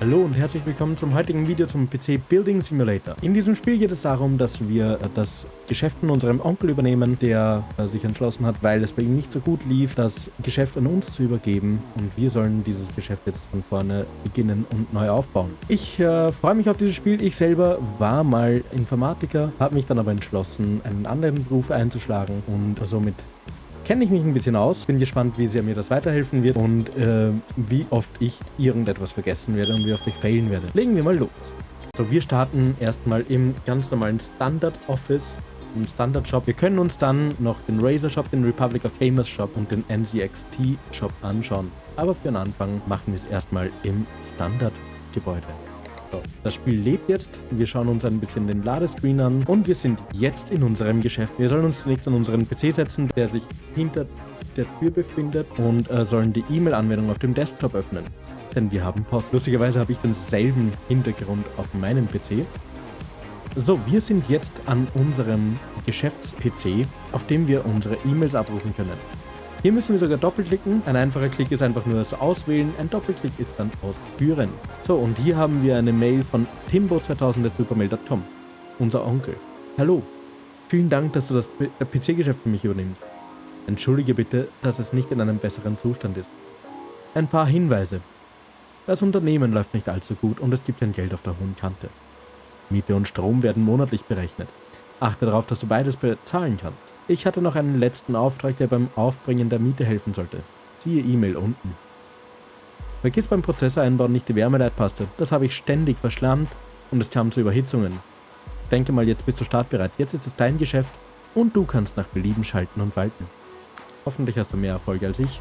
Hallo und herzlich willkommen zum heutigen Video zum PC Building Simulator. In diesem Spiel geht es darum, dass wir das Geschäft von unserem Onkel übernehmen, der sich entschlossen hat, weil es bei ihm nicht so gut lief, das Geschäft an uns zu übergeben und wir sollen dieses Geschäft jetzt von vorne beginnen und neu aufbauen. Ich äh, freue mich auf dieses Spiel. Ich selber war mal Informatiker, habe mich dann aber entschlossen, einen anderen Beruf einzuschlagen und somit kenne ich mich ein bisschen aus. Bin gespannt, wie sehr mir das weiterhelfen wird und äh, wie oft ich irgendetwas vergessen werde und wie oft ich failen werde. Legen wir mal los. So, wir starten erstmal im ganz normalen Standard Office im Standard Shop. Wir können uns dann noch den Razer Shop, den Republic of Gamers Shop und den NCXT Shop anschauen. Aber für den Anfang machen wir es erstmal im Standard Gebäude. So, das Spiel lebt jetzt. Wir schauen uns ein bisschen den Ladescreen an und wir sind jetzt in unserem Geschäft. Wir sollen uns zunächst an unseren PC setzen, der sich hinter der Tür befindet und äh, sollen die E-Mail-Anwendung auf dem Desktop öffnen. Denn wir haben Post. Lustigerweise habe ich denselben Hintergrund auf meinem PC. So, wir sind jetzt an unserem Geschäfts-PC, auf dem wir unsere E-Mails abrufen können. Hier müssen wir sogar doppelklicken. Ein einfacher Klick ist einfach nur das Auswählen. Ein Doppelklick ist dann Ausführen. So, und hier haben wir eine Mail von timbo2000.supermail.com. Unser Onkel. Hallo. Vielen Dank, dass du das PC-Geschäft für mich übernimmst. Entschuldige bitte, dass es nicht in einem besseren Zustand ist. Ein paar Hinweise. Das Unternehmen läuft nicht allzu gut und es gibt ein Geld auf der hohen Kante. Miete und Strom werden monatlich berechnet. Achte darauf, dass du beides bezahlen kannst. Ich hatte noch einen letzten Auftrag, der beim Aufbringen der Miete helfen sollte. Siehe E-Mail unten. Vergiss beim Prozessor einbauen nicht die Wärmeleitpaste. Das habe ich ständig verschlammt und es kam zu Überhitzungen. Denke mal, jetzt bist du startbereit. Jetzt ist es dein Geschäft und du kannst nach Belieben schalten und walten. Hoffentlich hast du mehr Erfolg als ich.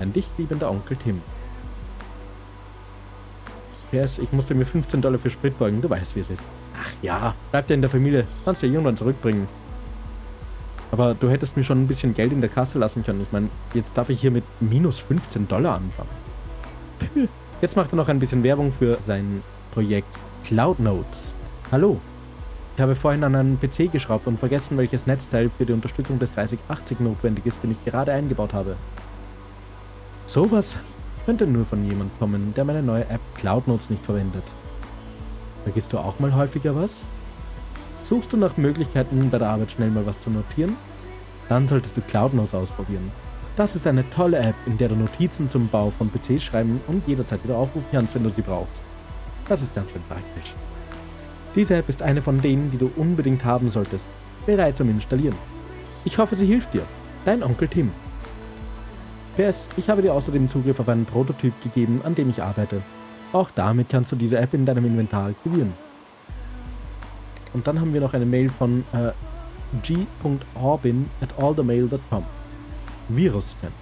Ein dich liebender Onkel Tim. PS, ich musste mir 15 Dollar für Sprit beugen. Du weißt, wie es ist. Ach ja, bleib dir in der Familie. Kannst du ja irgendwann zurückbringen. Aber du hättest mir schon ein bisschen Geld in der Kasse lassen können. Ich meine, jetzt darf ich hier mit minus 15 Dollar anfangen. Jetzt macht er noch ein bisschen Werbung für sein Projekt Cloud Notes. Hallo. Ich habe vorhin an einen PC geschraubt und vergessen, welches Netzteil für die Unterstützung des 3080 notwendig ist, den ich gerade eingebaut habe. Sowas könnte nur von jemand kommen, der meine neue App Cloud Notes nicht verwendet. Vergisst du auch mal häufiger was? Suchst du nach Möglichkeiten, bei der Arbeit schnell mal was zu notieren? Dann solltest du Cloud Notes ausprobieren. Das ist eine tolle App, in der du Notizen zum Bau von PCs schreiben und jederzeit wieder aufrufen kannst, wenn du sie brauchst. Das ist ganz schön praktisch. Diese App ist eine von denen, die du unbedingt haben solltest. Bereit zum Installieren. Ich hoffe, sie hilft dir. Dein Onkel Tim. PS, ich habe dir außerdem Zugriff auf einen Prototyp gegeben, an dem ich arbeite. Auch damit kannst du diese App in deinem Inventar aktivieren. Und dann haben wir noch eine Mail von äh, g.orbin at allthemail.com. Virus-Scan.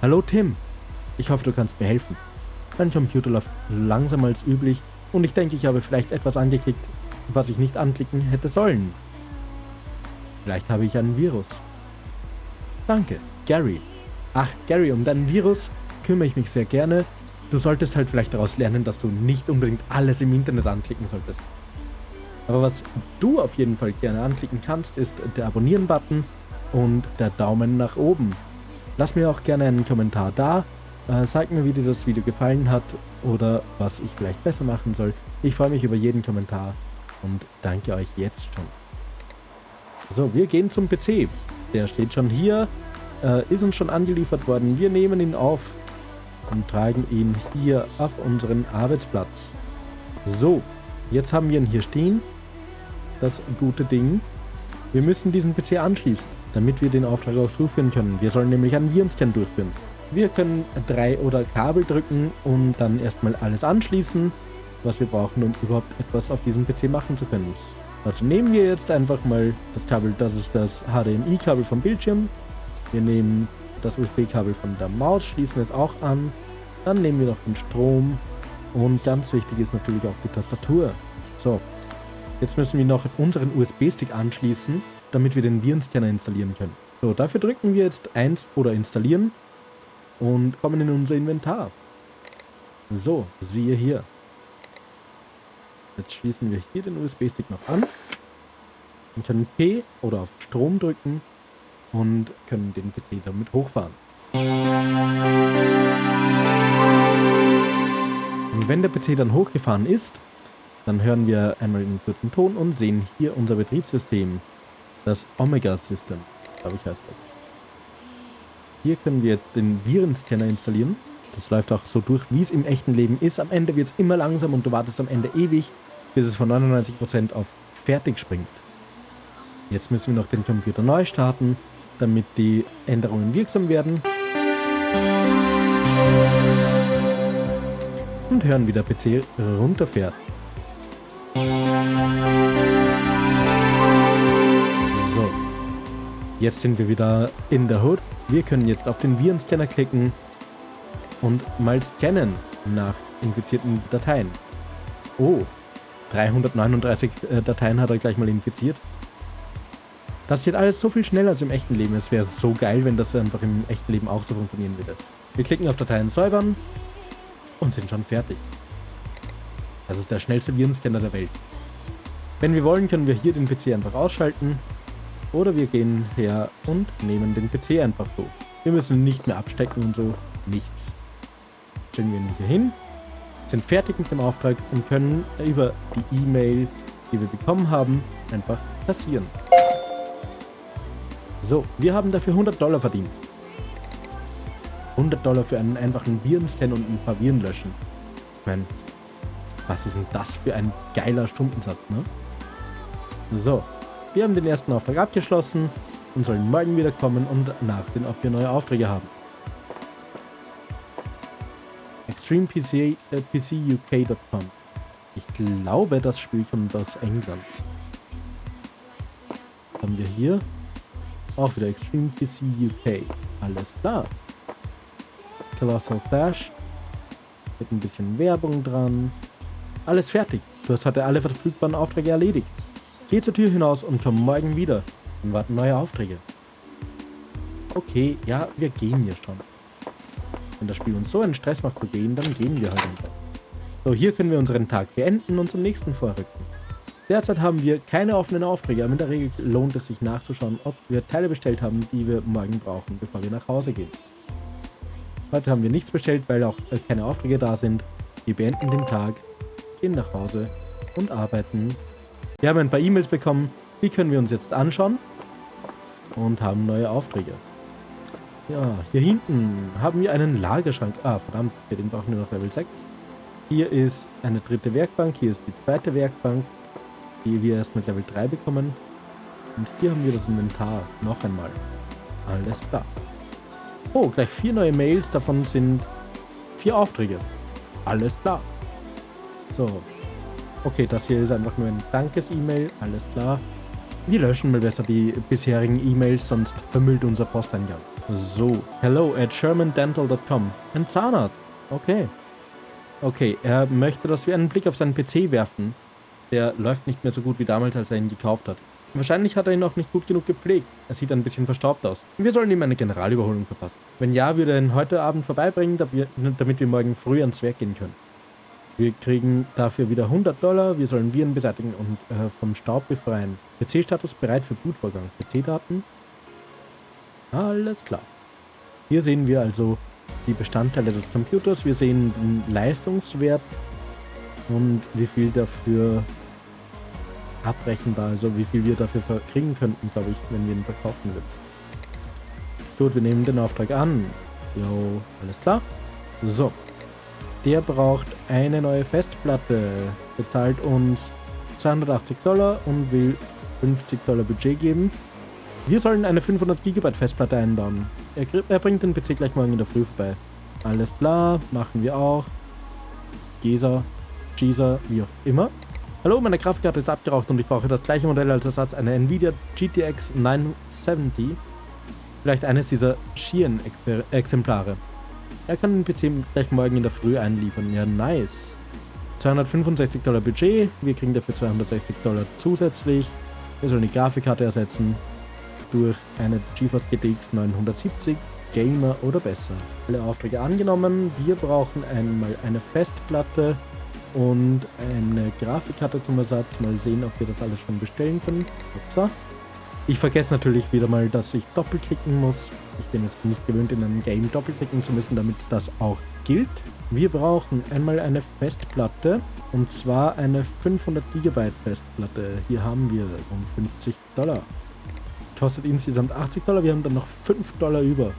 Hallo Tim, ich hoffe du kannst mir helfen. Mein Computer läuft langsamer als üblich und ich denke, ich habe vielleicht etwas angeklickt, was ich nicht anklicken hätte sollen. Vielleicht habe ich einen Virus. Danke, Gary. Ach, Gary, um deinen Virus kümmere ich mich sehr gerne Du solltest halt vielleicht daraus lernen, dass du nicht unbedingt alles im Internet anklicken solltest. Aber was du auf jeden Fall gerne anklicken kannst, ist der Abonnieren-Button und der Daumen nach oben. Lass mir auch gerne einen Kommentar da. Äh, sag mir, wie dir das Video gefallen hat oder was ich vielleicht besser machen soll. Ich freue mich über jeden Kommentar und danke euch jetzt schon. So, wir gehen zum PC. Der steht schon hier, äh, ist uns schon angeliefert worden. Wir nehmen ihn auf und tragen ihn hier auf unseren Arbeitsplatz. So, jetzt haben wir ihn hier stehen. Das gute Ding. Wir müssen diesen PC anschließen, damit wir den Auftrag auch durchführen können. Wir sollen nämlich einen Virenscan durchführen. Wir können drei oder Kabel drücken und dann erstmal alles anschließen, was wir brauchen, um überhaupt etwas auf diesem PC machen zu können. Also nehmen wir jetzt einfach mal das Kabel, das ist das HDMI-Kabel vom Bildschirm. Wir nehmen das USB-Kabel von der Maus, schließen es auch an. Dann nehmen wir noch den Strom und ganz wichtig ist natürlich auch die Tastatur. So, jetzt müssen wir noch unseren USB-Stick anschließen, damit wir den Virenscanner installieren können. So, dafür drücken wir jetzt 1 oder installieren und kommen in unser Inventar. So, siehe hier. Jetzt schließen wir hier den USB-Stick noch an und können P oder auf Strom drücken und können den PC damit hochfahren. Und wenn der PC dann hochgefahren ist, dann hören wir einmal einen kurzen Ton und sehen hier unser Betriebssystem. Das Omega System, glaube ich heißt das. Hier können wir jetzt den Virenscanner installieren. Das läuft auch so durch, wie es im echten Leben ist. Am Ende wird es immer langsam und du wartest am Ende ewig, bis es von 99% auf fertig springt. Jetzt müssen wir noch den Computer neu starten, damit die Änderungen wirksam werden. Und hören, wie der PC runterfährt. So. Jetzt sind wir wieder in der Hood. Wir können jetzt auf den Virenscanner klicken und mal scannen nach infizierten Dateien. Oh, 339 äh, Dateien hat er gleich mal infiziert. Das geht alles so viel schneller als im echten Leben. Es wäre so geil, wenn das einfach im echten Leben auch so funktionieren würde. Wir klicken auf Dateien säubern und sind schon fertig. Das ist der schnellste Virenscanner der Welt. Wenn wir wollen, können wir hier den PC einfach ausschalten oder wir gehen her und nehmen den PC einfach so. Wir müssen nicht mehr abstecken und so. Nichts. Stellen wir ihn hier hin, sind fertig mit dem Auftrag und können über die E-Mail, die wir bekommen haben, einfach passieren. So, wir haben dafür 100 Dollar verdient. 100 Dollar für einen einfachen Virenscan und ein paar Viren löschen. Ich meine, was ist denn das für ein geiler Stundensatz, ne? So, wir haben den ersten Auftrag abgeschlossen und sollen morgen wiederkommen und nachsehen, ob wir neue Aufträge haben. ExtremePCUK.com äh, Ich glaube, das Spiel kommt aus England. Haben wir hier? Auch wieder Extreme PC UK. Alles klar. Colossal Clash. Mit ein bisschen Werbung dran. Alles fertig. Du hast heute alle verfügbaren Aufträge erledigt. Geh zur Tür hinaus und komm morgen wieder. Dann warten neue Aufträge. Okay, ja, wir gehen hier schon. Wenn das Spiel uns so einen Stress macht zu gehen, dann gehen wir halt einfach. So, hier können wir unseren Tag beenden und zum nächsten vorrücken. Derzeit haben wir keine offenen Aufträge, aber in der Regel lohnt es sich nachzuschauen, ob wir Teile bestellt haben, die wir morgen brauchen, bevor wir nach Hause gehen. Heute haben wir nichts bestellt, weil auch keine Aufträge da sind. Wir beenden den Tag, gehen nach Hause und arbeiten wir haben ein paar E-Mails bekommen, die können wir uns jetzt anschauen und haben neue Aufträge. Ja, hier hinten haben wir einen Lagerschrank. Ah, verdammt, den brauchen wir noch Level 6. Hier ist eine dritte Werkbank, hier ist die zweite Werkbank, die wir erst mit Level 3 bekommen. Und hier haben wir das Inventar noch einmal. Alles klar. Oh, gleich vier neue Mails, davon sind vier Aufträge. Alles klar. So, Okay, das hier ist einfach nur ein Dankes-E-Mail, alles klar. Wir löschen mal besser die bisherigen E-Mails, sonst vermüllt unser Posteingang. So, hello at shermandental.com. Ein Zahnarzt. Okay. Okay, er möchte, dass wir einen Blick auf seinen PC werfen. Der läuft nicht mehr so gut wie damals, als er ihn gekauft hat. Wahrscheinlich hat er ihn auch nicht gut genug gepflegt. Er sieht ein bisschen verstaubt aus. Wir sollen ihm eine Generalüberholung verpassen. Wenn ja, würde er ihn heute Abend vorbeibringen, damit wir morgen früh ans Werk gehen können. Wir kriegen dafür wieder 100 Dollar. Wir sollen Viren beseitigen und äh, vom Staub befreien. PC-Status bereit für Bootvorgang. PC-Daten. Alles klar. Hier sehen wir also die Bestandteile des Computers. Wir sehen den Leistungswert und wie viel dafür abrechenbar, also wie viel wir dafür kriegen könnten, glaube ich, wenn wir ihn verkaufen würden. Gut, wir nehmen den Auftrag an. Jo, alles klar. So, der braucht eine neue Festplatte, bezahlt uns 280 Dollar und will 50 Dollar Budget geben. Wir sollen eine 500 GB Festplatte einbauen. Er, er, bringt den PC gleich morgen in der Früh vorbei. Alles klar, machen wir auch. Gesa, Gesa, wie auch immer. Hallo, meine Grafikkarte ist abgeraucht und ich brauche das gleiche Modell als Ersatz, eine Nvidia GTX 970. Vielleicht eines dieser Sheeran-Exemplare. Er kann den PC gleich morgen in der Früh einliefern. Ja, nice. 265 Dollar Budget. Wir kriegen dafür 260 Dollar zusätzlich. Wir sollen die Grafikkarte ersetzen durch eine GeForce GTX 970 Gamer oder besser. Alle Aufträge angenommen. Wir brauchen einmal eine Festplatte und eine Grafikkarte zum Ersatz. Mal sehen, ob wir das alles schon bestellen können. Upsa. Ich vergesse natürlich wieder mal, dass ich doppelklicken muss. Ich bin jetzt nicht gewöhnt, in einem Game doppelklicken zu müssen, damit das auch gilt. Wir brauchen einmal eine Festplatte und zwar eine 500 GB Festplatte. Hier haben wir es um 50 Dollar. Kostet insgesamt 80 Dollar, wir haben dann noch 5 Dollar über.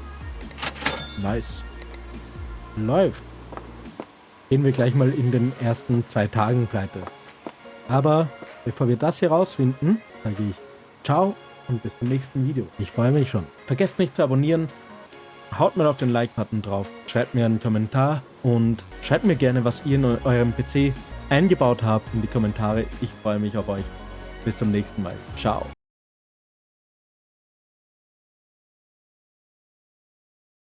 Nice. Läuft. Gehen wir gleich mal in den ersten zwei Tagen pleite. Aber bevor wir das hier rausfinden, sage ich ciao und bis zum nächsten Video. Ich freue mich schon. Vergesst nicht zu abonnieren, haut mal auf den Like-Button drauf, schreibt mir einen Kommentar und schreibt mir gerne, was ihr in eurem PC eingebaut habt in die Kommentare. Ich freue mich auf euch. Bis zum nächsten Mal. Ciao.